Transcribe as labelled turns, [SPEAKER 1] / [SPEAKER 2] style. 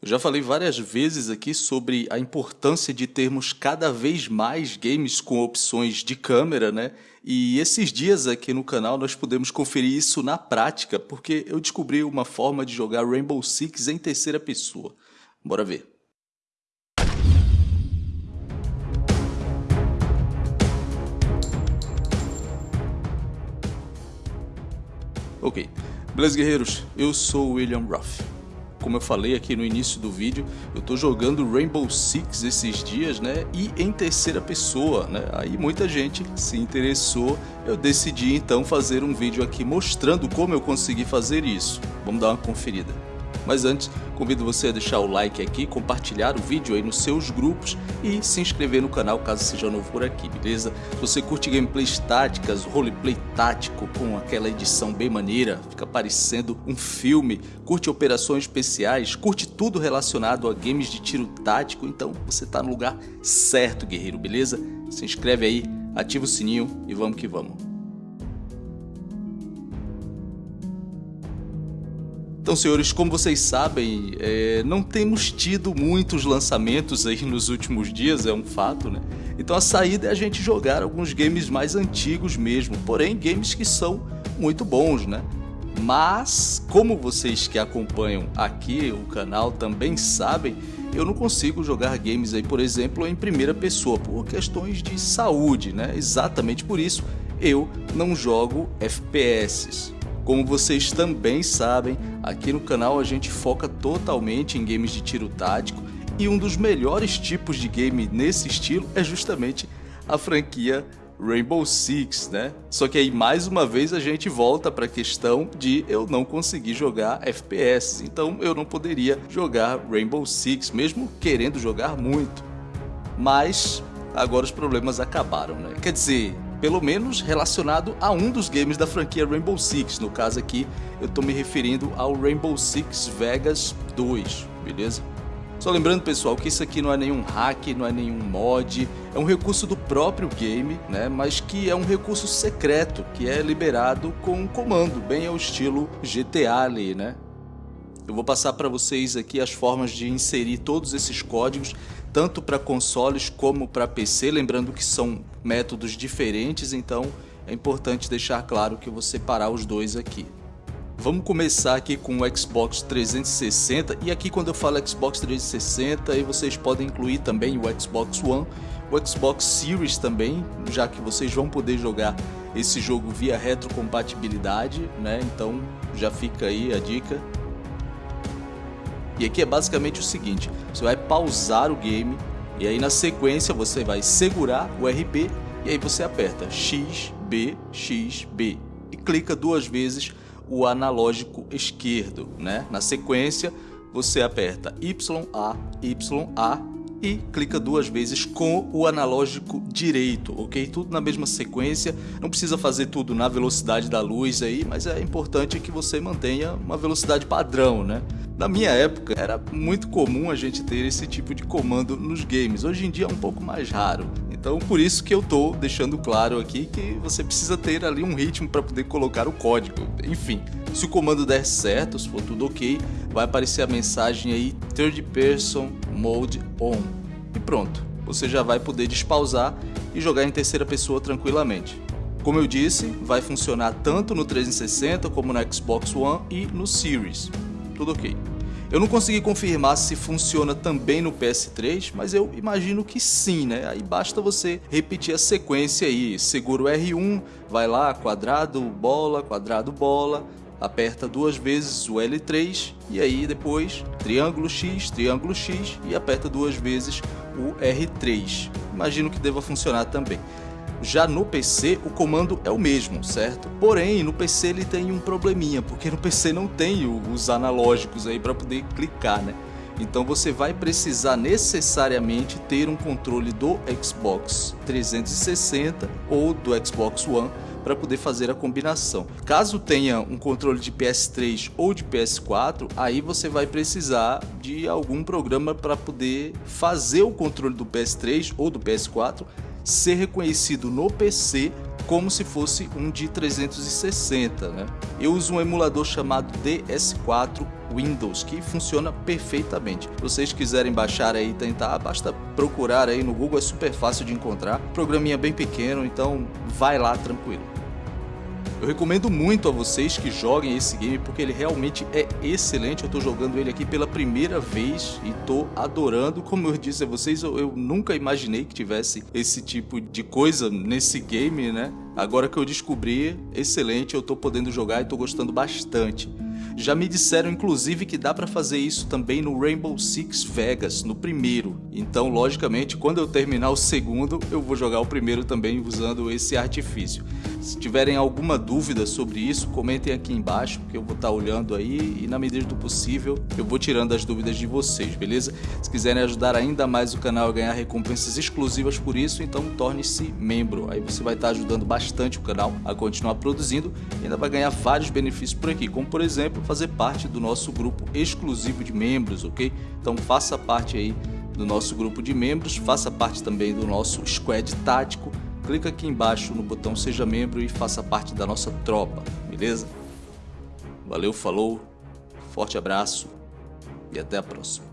[SPEAKER 1] Eu já falei várias vezes aqui sobre a importância de termos cada vez mais games com opções de câmera, né? E esses dias aqui no canal nós podemos conferir isso na prática, porque eu descobri uma forma de jogar Rainbow Six em terceira pessoa. Bora ver. Ok, beleza guerreiros, eu sou o William Ruff como eu falei aqui no início do vídeo, eu tô jogando Rainbow Six esses dias, né? E em terceira pessoa, né? Aí muita gente se interessou, eu decidi então fazer um vídeo aqui mostrando como eu consegui fazer isso. Vamos dar uma conferida. Mas antes, convido você a deixar o like aqui, compartilhar o vídeo aí nos seus grupos e se inscrever no canal caso seja novo por aqui, beleza? Se você curte gameplays táticas, roleplay tático com aquela edição bem maneira, fica parecendo um filme, curte operações especiais, curte tudo relacionado a games de tiro tático, então você está no lugar certo, guerreiro, beleza? Se inscreve aí, ativa o sininho e vamos que vamos. Então, senhores, como vocês sabem, é, não temos tido muitos lançamentos aí nos últimos dias, é um fato, né? Então a saída é a gente jogar alguns games mais antigos mesmo, porém games que são muito bons, né? Mas, como vocês que acompanham aqui o canal também sabem, eu não consigo jogar games aí, por exemplo, em primeira pessoa, por questões de saúde, né? Exatamente por isso eu não jogo FPS. Como vocês também sabem, aqui no canal a gente foca totalmente em games de tiro tático e um dos melhores tipos de game nesse estilo é justamente a franquia Rainbow Six, né? Só que aí mais uma vez a gente volta para a questão de eu não conseguir jogar FPS, então eu não poderia jogar Rainbow Six, mesmo querendo jogar muito. Mas agora os problemas acabaram, né? Quer dizer, pelo menos relacionado a um dos games da franquia Rainbow Six. No caso aqui, eu estou me referindo ao Rainbow Six Vegas 2, beleza? Só lembrando, pessoal, que isso aqui não é nenhum hack, não é nenhum mod, é um recurso do próprio game, né? Mas que é um recurso secreto, que é liberado com um comando, bem ao estilo GTA ali, né? Eu vou passar para vocês aqui as formas de inserir todos esses códigos tanto para consoles como para PC, lembrando que são métodos diferentes, então é importante deixar claro que eu vou separar os dois aqui. Vamos começar aqui com o Xbox 360 e aqui quando eu falo Xbox 360 aí vocês podem incluir também o Xbox One, o Xbox Series também, já que vocês vão poder jogar esse jogo via retrocompatibilidade, né? Então já fica aí a dica. E aqui é basicamente o seguinte, você vai pausar o game e aí na sequência você vai segurar o RB e aí você aperta X, B, X, B e clica duas vezes o analógico esquerdo, né? Na sequência você aperta Y, A, Y, A e clica duas vezes com o analógico direito, ok? Tudo na mesma sequência, não precisa fazer tudo na velocidade da luz aí, mas é importante que você mantenha uma velocidade padrão, né? Na minha época era muito comum a gente ter esse tipo de comando nos games, hoje em dia é um pouco mais raro. Então por isso que eu tô deixando claro aqui que você precisa ter ali um ritmo para poder colocar o código. Enfim, se o comando der certo, se for tudo ok, vai aparecer a mensagem aí Third Person Mode On. E pronto, você já vai poder despausar e jogar em terceira pessoa tranquilamente. Como eu disse, vai funcionar tanto no 360 como no Xbox One e no Series. Tudo ok. Eu não consegui confirmar se funciona também no PS3, mas eu imagino que sim, né? Aí basta você repetir a sequência aí, segura o R1, vai lá, quadrado, bola, quadrado, bola, aperta duas vezes o L3 e aí depois triângulo X, triângulo X e aperta duas vezes o R3. Imagino que deva funcionar também. Já no PC o comando é o mesmo, certo? Porém, no PC ele tem um probleminha, porque no PC não tem os analógicos aí para poder clicar, né? Então você vai precisar necessariamente ter um controle do Xbox 360 ou do Xbox One para poder fazer a combinação. Caso tenha um controle de PS3 ou de PS4, aí você vai precisar de algum programa para poder fazer o controle do PS3 ou do PS4 ser reconhecido no PC como se fosse um de 360, né? Eu uso um emulador chamado DS4 Windows, que funciona perfeitamente. Se vocês quiserem baixar aí e tentar, basta procurar aí no Google, é super fácil de encontrar. Programinha bem pequeno, então vai lá tranquilo. Eu recomendo muito a vocês que joguem esse game porque ele realmente é excelente. Eu estou jogando ele aqui pela primeira vez e estou adorando. Como eu disse a vocês, eu, eu, nunca imaginei que tivesse esse tipo de coisa nesse game, né? Agora que eu descobri, excelente, eu estou podendo jogar e estou gostando bastante. Já me disseram inclusive que dá para fazer isso também no Rainbow Six Vegas, no primeiro. Então, logicamente, quando eu terminar o segundo, eu vou jogar o primeiro também usando esse artifício. Se tiverem alguma dúvida sobre isso, comentem aqui embaixo, que eu vou estar tá olhando aí e na medida do possível eu vou tirando as dúvidas de vocês, beleza? Se quiserem ajudar ainda mais o canal a ganhar recompensas exclusivas por isso, então torne-se membro. Aí você vai estar tá ajudando bastante o canal a continuar produzindo e ainda vai ganhar vários benefícios por aqui, como por exemplo fazer parte do nosso grupo exclusivo de membros, ok? Então faça parte aí do nosso grupo de membros, faça parte também do nosso squad tático. Clica aqui embaixo no botão seja membro e faça parte da nossa tropa, beleza? Valeu, falou, forte abraço e até a próxima.